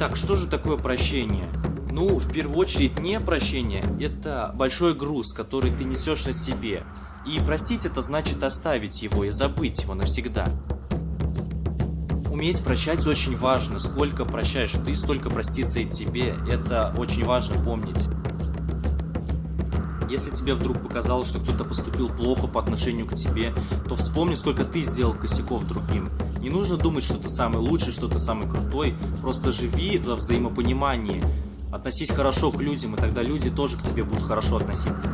Итак, что же такое прощение? Ну, в первую очередь, не прощение – это большой груз, который ты несешь на себе. И простить это значит оставить его и забыть его навсегда. Уметь прощать очень важно. Сколько прощаешь ты, столько простится и тебе. Это очень важно помнить. Если тебе вдруг показалось, что кто-то поступил плохо по отношению к тебе, то вспомни, сколько ты сделал косяков другим. Не нужно думать, что ты самый лучший, что ты самый крутой. Просто живи во взаимопонимании. Относись хорошо к людям, и тогда люди тоже к тебе будут хорошо относиться.